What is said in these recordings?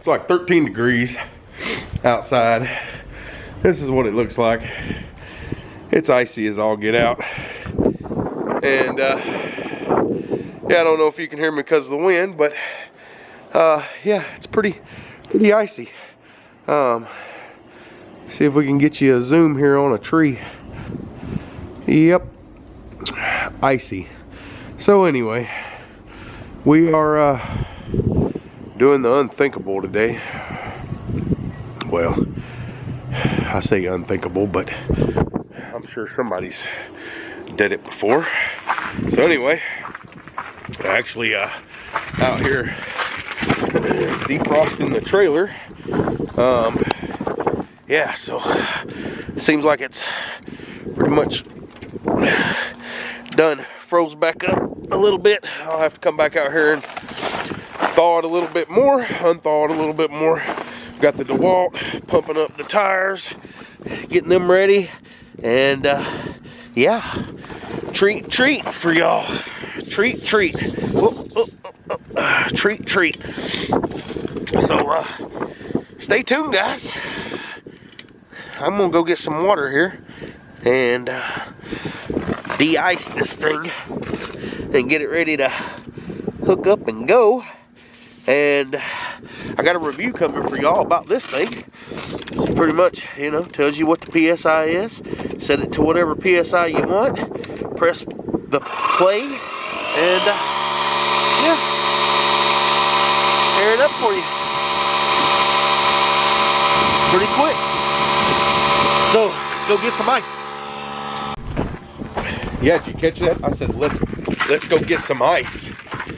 It's like 13 degrees outside. This is what it looks like. It's icy as all get out. And uh, yeah, I don't know if you can hear me because of the wind, but uh, yeah, it's pretty, pretty icy. Um, see if we can get you a zoom here on a tree. Yep, icy. So anyway, we are uh, doing the unthinkable today. Well, I say unthinkable, but I'm sure somebody's did it before. So anyway, actually uh, out here defrosting the trailer. Um, yeah, so seems like it's pretty much done froze back up a little bit. I'll have to come back out here and thaw it a little bit more, unthaw it a little bit more. Got the DeWalt pumping up the tires, getting them ready, and uh, yeah, treat, treat for y'all. Treat, treat. Oh, oh, oh, treat, treat. So, uh, stay tuned, guys. I'm gonna go get some water here and uh, de-ice this thing and get it ready to hook up and go. And I got a review coming for y'all about this thing. It's pretty much, you know, tells you what the PSI is. Set it to whatever PSI you want. Press the play and uh, yeah, air it up for you. Pretty quick. So, go get some ice. Yeah, did you catch that? I said, let's let's go get some ice.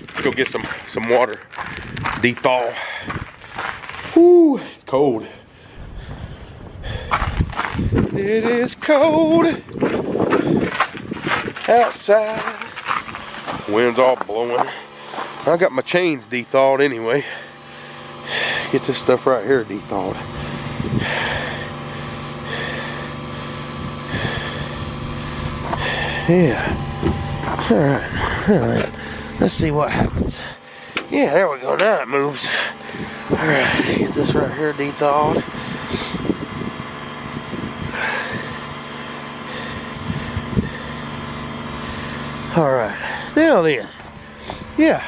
Let's go get some some water. Dethaw. Whoo, it's cold. It is cold outside. Wind's all blowing. I got my chains dethawed anyway. Get this stuff right here dethawed. Yeah. All right. All right. Let's see what happens. Yeah, there we go. Now it moves. All right. Get this right here dethawed. All right. Now then. Yeah.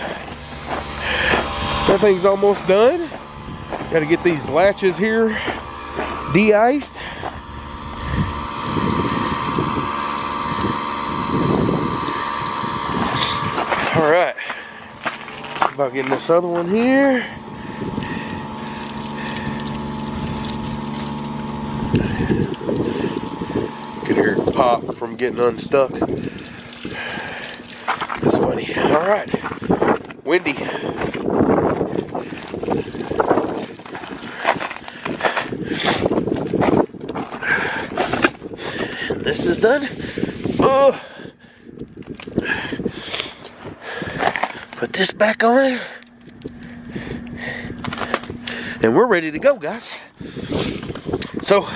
That thing's almost done. Got to get these latches here de-iced. All right. See about getting this other one here. Could hear it pop from getting unstuck. It's funny. All right. Windy. This is done. Oh. This back on. And we're ready to go, guys. So,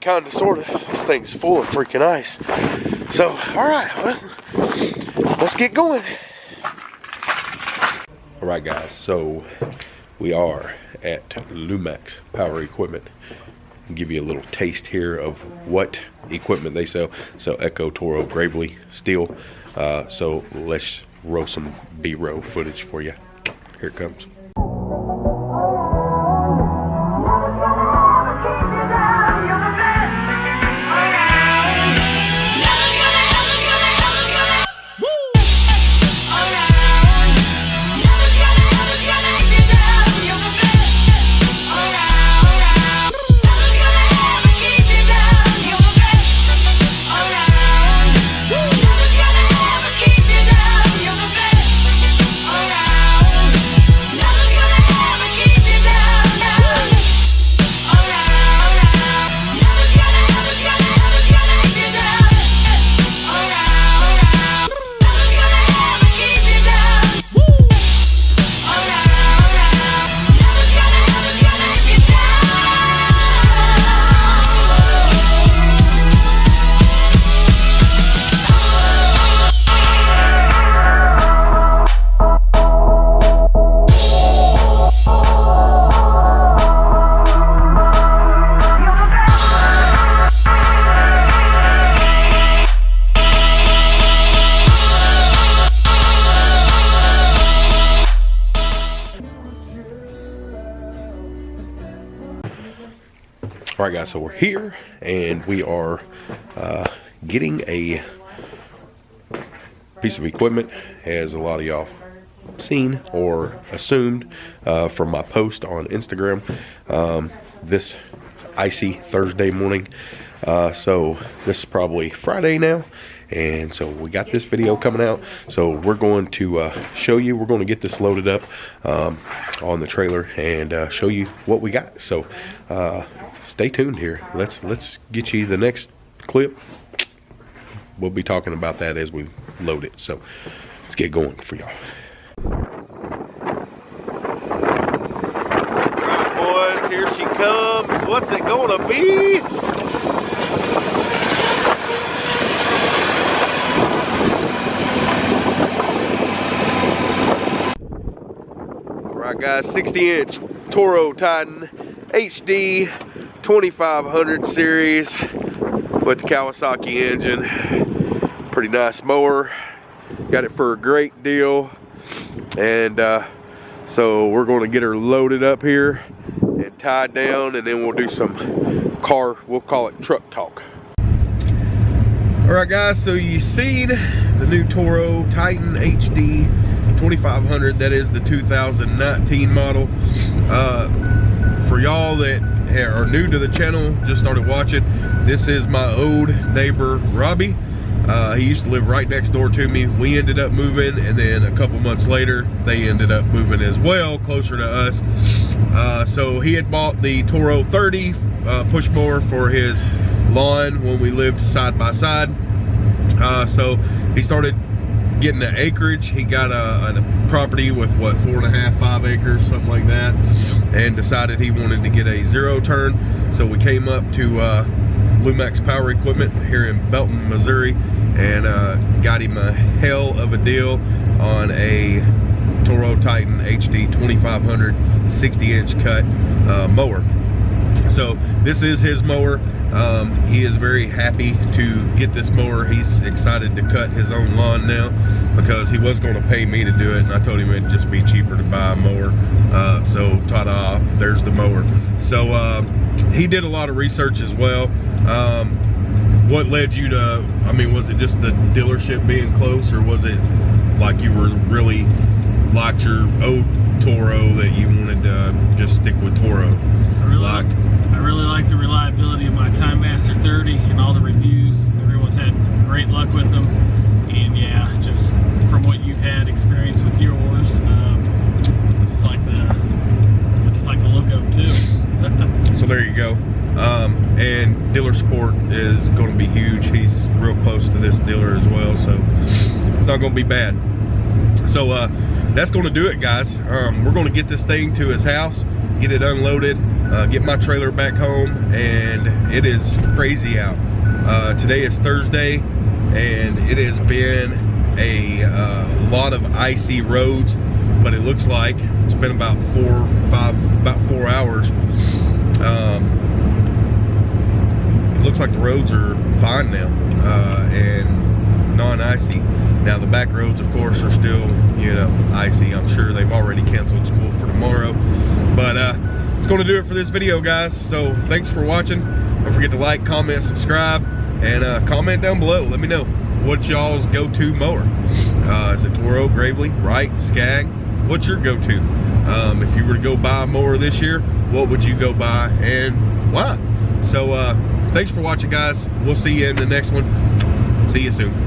kind of, sort of, this thing's full of freaking ice. So, all right, well, let's get going. All right, guys, so we are at Lumax Power Equipment. Give you a little taste here of what equipment they sell. So Echo Toro Gravely Stihl. Uh, so let's roll some B-roll footage for you. Here it comes. All right, guys, so we're here and we are uh, getting a piece of equipment, as a lot of y'all seen or assumed uh, from my post on Instagram. Um, this icy Thursday morning. Uh, so this is probably Friday now and so we got this video coming out. So we're going to uh, show you we're going to get this loaded up um, on the trailer and uh, show you what we got. So uh, stay tuned here. Let's let's get you the next clip. We'll be talking about that as we load it. So let's get going for y'all boys here she comes be Alright guys, 60 inch Toro Titan HD 2500 series with the Kawasaki engine. Pretty nice mower. Got it for a great deal. And uh, so we're going to get her loaded up here tied down and then we'll do some car, we'll call it truck talk. Alright guys, so you seen the new Toro Titan HD 2500 that is the 2019 model uh, for y'all that are new to the channel just started watching this is my old neighbor Robbie uh, he used to live right next door to me we ended up moving and then a couple months later they ended up moving as well closer to us uh, so he had bought the Toro 30 uh, push mower for his lawn when we lived side by side uh, so he started getting the acreage. He got a, a, property with what four and a half, five acres, something like that, and decided he wanted to get a zero turn. So we came up to uh, Lumax Power Equipment here in Belton, Missouri, and uh, got him a hell of a deal on a Toro Titan HD 2500 60 inch cut uh, mower. So this is his mower. Um, he is very happy to get this mower. He's excited to cut his own lawn now because he was going to pay me to do it and I told him it'd just be cheaper to buy a mower. Uh, so ta-da, there's the mower. So uh, he did a lot of research as well. Um, what led you to, I mean, was it just the dealership being close or was it like you were really liked your old Toro that you wanted to just stick with Toro? I really like, I really like the reliability of my Time Master 30 and all the reviews. Everyone's had great luck with them. And yeah, just from what you've had experience with yours, um, I just like the I just like the look of them too. so there you go. Um, and dealer support is going to be huge. He's real close to this dealer as well, so it's not going to be bad. So uh, that's going to do it, guys. Um, we're going to get this thing to his house, get it unloaded, uh, get my trailer back home, and it is crazy out. Uh, today is Thursday, and it has been a uh, lot of icy roads, but it looks like it's been about four, five, about four hours. Um, looks like the roads are fine now, uh, and non-icy. Now the back roads, of course, are still, you know, icy. I'm sure they've already canceled school for tomorrow, but uh, it's going to do it for this video, guys. So thanks for watching. Don't forget to like, comment, subscribe, and uh, comment down below. Let me know what y'all's go-to mower. Uh, is it Toro, Gravely, Wright, Skag? What's your go-to? Um, if you were to go buy more this year, what would you go buy and why? So uh, thanks for watching, guys. We'll see you in the next one. See you soon.